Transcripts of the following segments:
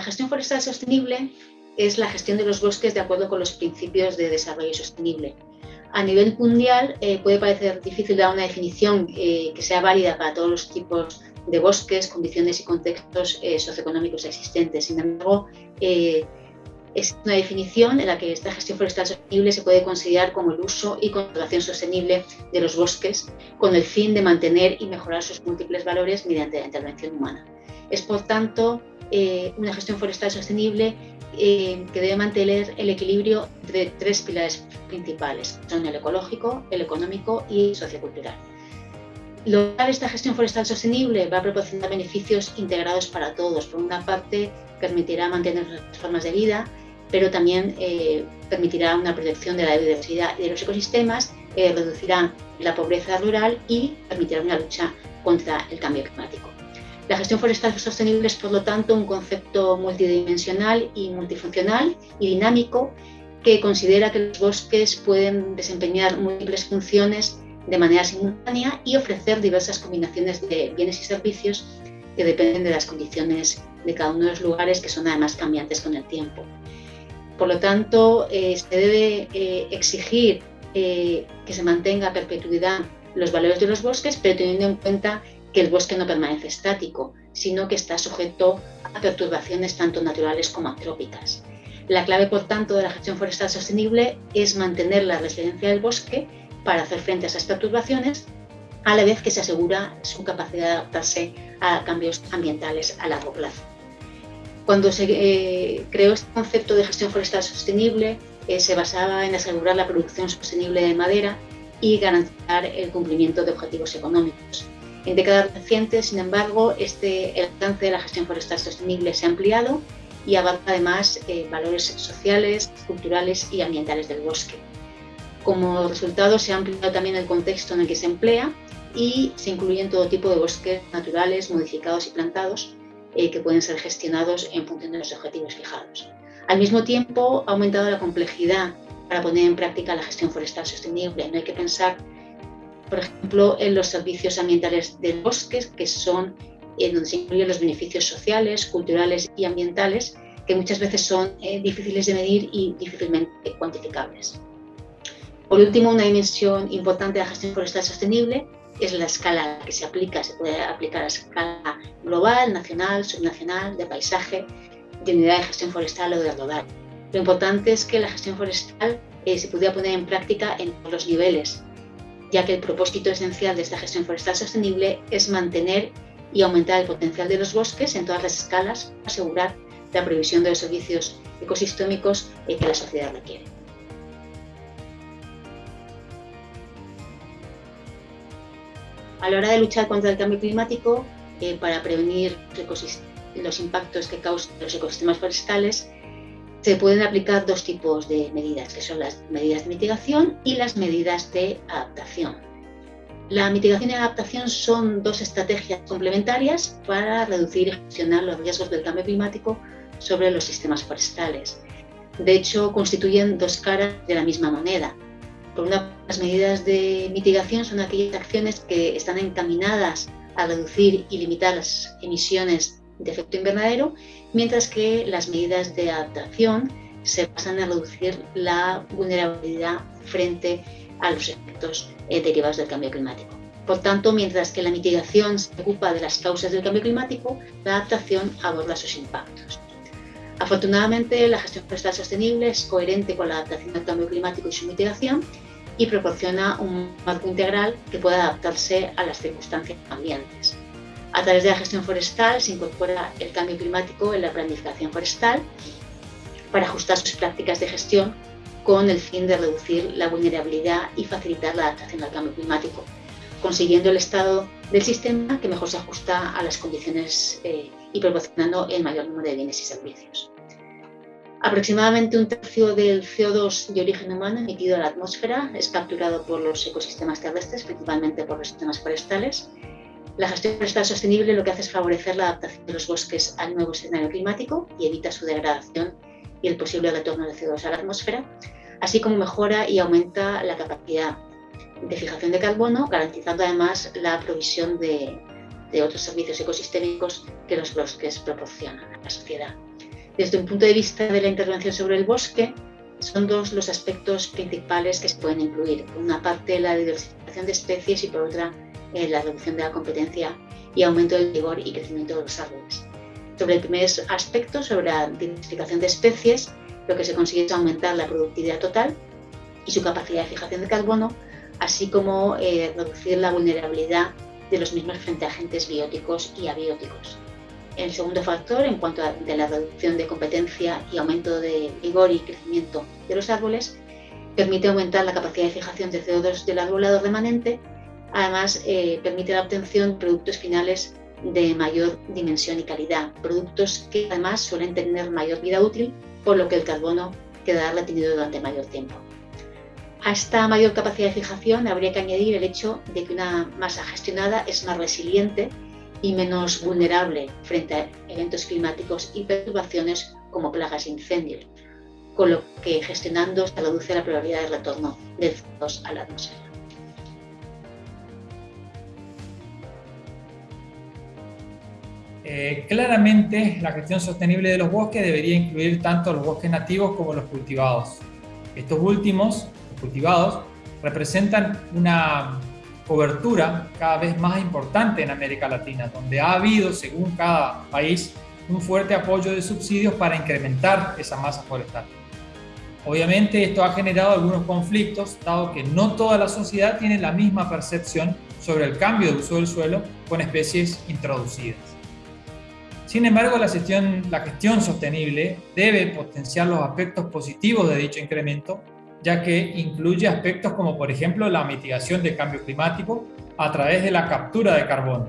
Eh, la gestión forestal sostenible es la gestión de los bosques de acuerdo con los principios de desarrollo sostenible. A nivel mundial eh, puede parecer difícil dar una definición que sea válida para todos los tipos de bosques, condiciones y contextos socioeconómicos existentes. Sin embargo, es una definición en la que esta gestión forestal sostenible se puede considerar como el uso y conservación sostenible de los bosques con el fin de mantener y mejorar sus múltiples valores mediante la intervención humana. Es, por tanto, eh, una gestión forestal sostenible eh, que debe mantener el equilibrio entre tres pilares principales, son el ecológico, el económico y sociocultural. Lograr esta gestión forestal sostenible va a proporcionar beneficios integrados para todos. Por una parte, permitirá mantener las formas de vida, pero también eh, permitirá una protección de la biodiversidad y de los ecosistemas, reducirá la pobreza rural y permitirá una lucha contra el cambio climático. La gestión forestal sostenible es, por lo tanto, un concepto multidimensional y multifuncional y dinámico que considera que los bosques pueden desempeñar múltiples funciones de manera simultánea y ofrecer diversas combinaciones de bienes y servicios que dependen de las condiciones de cada uno de los lugares que son además cambiantes con el tiempo. Por lo tanto, eh, se debe eh, exigir eh, que se mantenga a perpetuidad los valores de los bosques, pero teniendo en cuenta que el bosque no permanece estático, sino que está sujeto a perturbaciones tanto naturales como antrópicas. La clave, por tanto, de la gestión forestal sostenible es mantener la resiliencia del bosque para hacer frente a esas perturbaciones, a la vez que se asegura su capacidad de adaptarse a cambios ambientales a largo plazo. Cuando se eh, creó este concepto de gestión forestal sostenible, eh, se basaba en asegurar la producción sostenible de madera y garantizar el cumplimiento de objetivos económicos. En décadas recientes, sin embargo, este, el alcance de la gestión forestal sostenible se ha ampliado y abarca además eh, valores sociales, culturales y ambientales del bosque. Como resultado, se ha ampliado también el contexto en el que se emplea y se incluyen todo tipo de bosques naturales, modificados y plantados, eh, que pueden ser gestionados en función de los objetivos fijados. Al mismo tiempo, ha aumentado la complejidad para poner en práctica la gestión forestal sostenible. No hay que pensar, por ejemplo, en los servicios ambientales del bosque, que son en donde se incluyen los beneficios sociales, culturales y ambientales, que muchas veces son eh, difíciles de medir y difícilmente cuantificables. Por último, una dimensión importante de la gestión forestal sostenible es la escala que se aplica, se puede aplicar a escala global, nacional, subnacional, de paisaje, de unidad de gestión forestal o de rodar. Lo importante es que la gestión forestal eh, se pudiera poner en práctica en todos los niveles, ya que el propósito esencial de esta gestión forestal sostenible es mantener y aumentar el potencial de los bosques en todas las escalas, asegurar la provisión de los servicios ecosistémicos que la sociedad requiere. A la hora de luchar contra el cambio climático, eh, para prevenir los impactos que causan los ecosistemas forestales, se pueden aplicar dos tipos de medidas, que son las medidas de mitigación y las medidas de adaptación. La mitigación y la adaptación son dos estrategias complementarias para reducir y gestionar los riesgos del cambio climático sobre los sistemas forestales. De hecho, constituyen dos caras de la misma moneda. Por una, las medidas de mitigación son aquellas acciones que están encaminadas a reducir y limitar las emisiones de efecto invernadero, mientras que las medidas de adaptación se basan en reducir la vulnerabilidad frente a los efectos eh, derivados del cambio climático. Por tanto, mientras que la mitigación se ocupa de las causas del cambio climático, la adaptación aborda sus impactos. Afortunadamente, la gestión forestal sostenible es coherente con la adaptación al cambio climático y su mitigación y proporciona un marco integral que pueda adaptarse a las circunstancias ambientes. A través de la gestión forestal se incorpora el cambio climático en la planificación forestal para ajustar sus prácticas de gestión con el fin de reducir la vulnerabilidad y facilitar la adaptación al cambio climático, consiguiendo el estado del sistema que mejor se ajusta a las condiciones eh, y proporcionando el mayor número de bienes y servicios. Aproximadamente un tercio del CO2 de origen humano emitido a la atmósfera es capturado por los ecosistemas terrestres, principalmente por los sistemas forestales. La gestión forestal sostenible lo que hace es favorecer la adaptación de los bosques al nuevo escenario climático y evita su degradación y el posible retorno de CO2 a la atmósfera, así como mejora y aumenta la capacidad de fijación de carbono, garantizando además la provisión de de otros servicios ecosistémicos que los bosques proporcionan a la sociedad. Desde un punto de vista de la intervención sobre el bosque, son dos los aspectos principales que se pueden incluir. Por una parte, la diversificación de especies y por otra, la reducción de la competencia y aumento del vigor y crecimiento de los árboles. Sobre el primer aspecto, sobre la diversificación de especies, lo que se consigue es aumentar la productividad total y su capacidad de fijación de carbono, así como eh, reducir la vulnerabilidad de los mismos frente a agentes bióticos y abióticos. El segundo factor, en cuanto a la reducción de competencia y aumento de vigor y crecimiento de los árboles, permite aumentar la capacidad de fijación de CO2 del arbolado remanente. Además, eh, permite la obtención de productos finales de mayor dimensión y calidad, productos que además suelen tener mayor vida útil, por lo que el carbono quedará retenido durante mayor tiempo. A esta mayor capacidad de fijación habría que añadir el hecho de que una masa gestionada es más resiliente y menos vulnerable frente a eventos climáticos y perturbaciones como plagas e incendios, con lo que gestionando se reduce la probabilidad de retorno de CO2 a la atmósfera. Eh, claramente, la gestión sostenible de los bosques debería incluir tanto los bosques nativos como los cultivados. Estos últimos, los cultivados, representan una cobertura cada vez más importante en América Latina, donde ha habido, según cada país, un fuerte apoyo de subsidios para incrementar esa masa forestal. Obviamente esto ha generado algunos conflictos, dado que no toda la sociedad tiene la misma percepción sobre el cambio de uso del suelo con especies introducidas. Sin embargo, la gestión, sostenible debe potenciar los aspectos positivos de dicho incremento ya que incluye aspectos como por ejemplo la mitigación del cambio climático a través de la captura de carbono.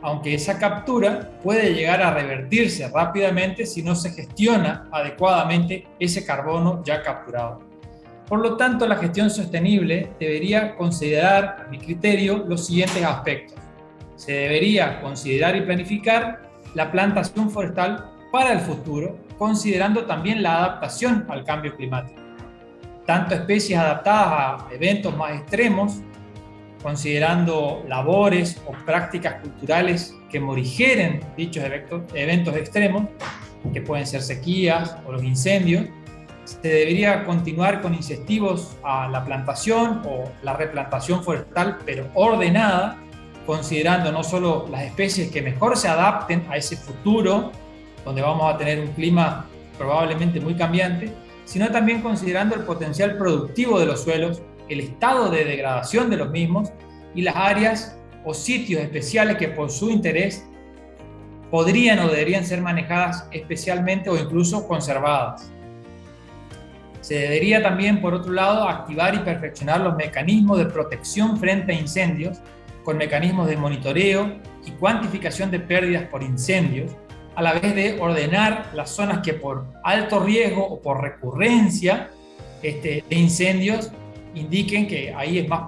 Aunque esa captura puede llegar a revertirse rápidamente si no se gestiona adecuadamente ese carbono ya capturado. Por lo tanto, la gestión sostenible debería considerar, a mi criterio, los siguientes aspectos. Se debería considerar y planificar la plantación forestal para el futuro, considerando también la adaptación al cambio climático. Tanto especies adaptadas a eventos más extremos, considerando labores o prácticas culturales que morigeren dichos eventos, extremos, que pueden ser sequías o los incendios, se debería continuar con incentivos a la plantación o la replantación forestal, pero ordenada, considerando no solo las especies que mejor se adapten a ese futuro, donde vamos a tener un clima probablemente muy cambiante, sino también considerando el potencial productivo de los suelos, el estado de degradación de los mismos y las áreas o sitios especiales que por su interés podrían o deberían ser manejadas especialmente o incluso conservadas. Se debería también, por otro lado, activar y perfeccionar los mecanismos de protección frente a incendios con mecanismos de monitoreo y cuantificación de pérdidas por incendios, a la vez de ordenar las zonas que por alto riesgo o por recurrencia este, de incendios indiquen que ahí es más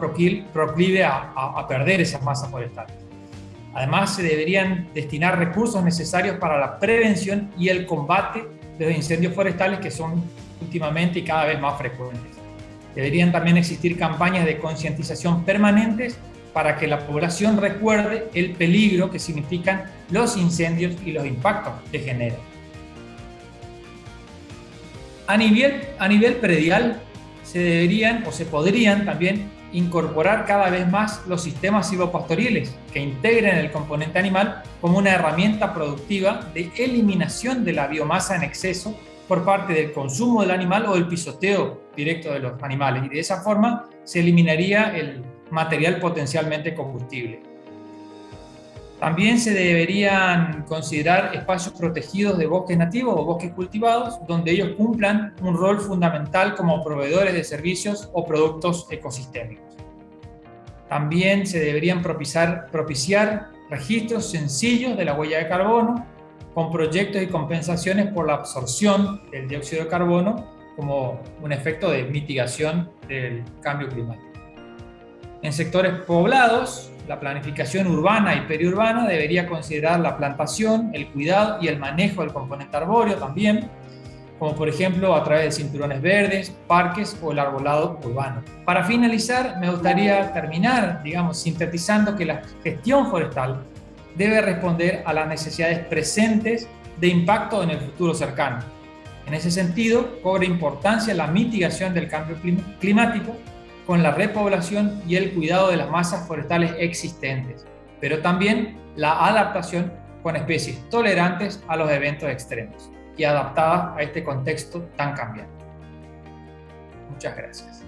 proclive a, perder esas masas forestales. Además, se deberían destinar recursos necesarios para la prevención y el combate de los incendios forestales que son últimamente y cada vez más frecuentes. Deberían también existir campañas de concientización permanentes para que la población recuerde el peligro que significan los incendios y los impactos que generan. A nivel, a nivel predial se deberían o se podrían también incorporar cada vez más los sistemas silvopastoriles que integren el componente animal como una herramienta productiva de eliminación de la biomasa en exceso por parte del consumo del animal o el pisoteo directo de los animales y de esa forma se eliminaría el material potencialmente combustible. También se deberían considerar espacios protegidos de bosques nativos o bosques cultivados, donde ellos cumplan un rol fundamental como proveedores de servicios o productos ecosistémicos. También se deberían propiciar, registros sencillos de la huella de carbono, con proyectos y compensaciones por la absorción del dióxido de carbono como un efecto de mitigación del cambio climático. En sectores poblados, la planificación urbana y periurbana debería considerar la plantación, el cuidado y el manejo del componente arbóreo también, como por ejemplo a través de cinturones verdes, parques o el arbolado urbano. Para finalizar, me gustaría terminar, digamos, sintetizando que la gestión forestal debe responder a las necesidades presentes de impacto en el futuro cercano. En ese sentido, cobra importancia la mitigación del cambio climático con la repoblación y el cuidado de las masas forestales existentes, pero también la adaptación con especies tolerantes a los eventos extremos y adaptadas a este contexto tan cambiante. Muchas gracias.